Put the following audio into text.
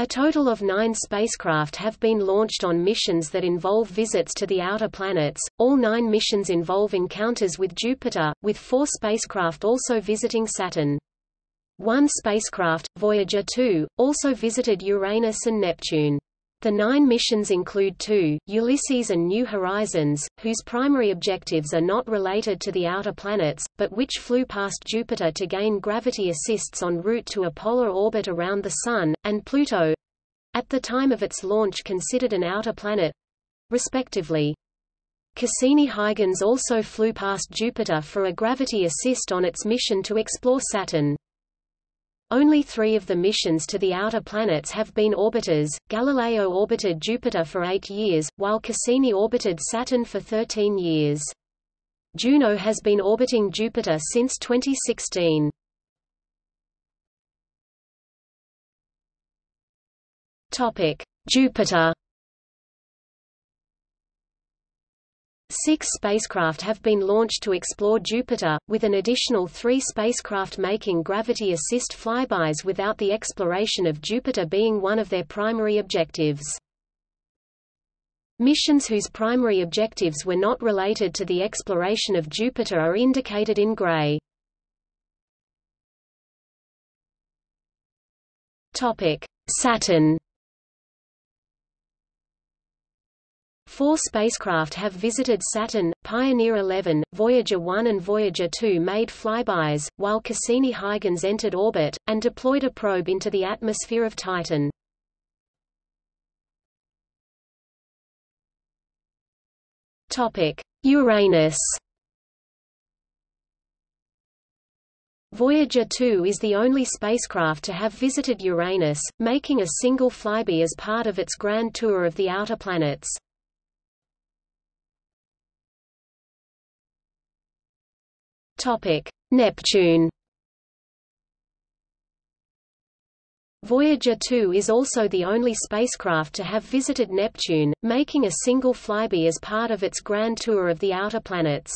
A total of nine spacecraft have been launched on missions that involve visits to the outer planets. All nine missions involve encounters with Jupiter, with four spacecraft also visiting Saturn. One spacecraft, Voyager 2, also visited Uranus and Neptune. The nine missions include two, Ulysses and New Horizons, whose primary objectives are not related to the outer planets, but which flew past Jupiter to gain gravity assists en route to a polar orbit around the Sun, and Pluto—at the time of its launch considered an outer planet—respectively. Cassini-Huygens also flew past Jupiter for a gravity assist on its mission to explore Saturn. Only three of the missions to the outer planets have been orbiters. Galileo orbited Jupiter for eight years, while Cassini orbited Saturn for 13 years. Juno has been orbiting Jupiter since 2016. Topic: Jupiter Six spacecraft have been launched to explore Jupiter, with an additional three spacecraft making gravity assist flybys without the exploration of Jupiter being one of their primary objectives. Missions whose primary objectives were not related to the exploration of Jupiter are indicated in gray. Saturn Four spacecraft have visited Saturn, Pioneer 11, Voyager 1 and Voyager 2 made flybys, while Cassini-Huygens entered orbit, and deployed a probe into the atmosphere of Titan. Uranus Voyager 2 is the only spacecraft to have visited Uranus, making a single flyby as part of its grand tour of the outer planets. Topic: Neptune. Voyager 2 is also the only spacecraft to have visited Neptune, making a single flyby as part of its grand tour of the outer planets.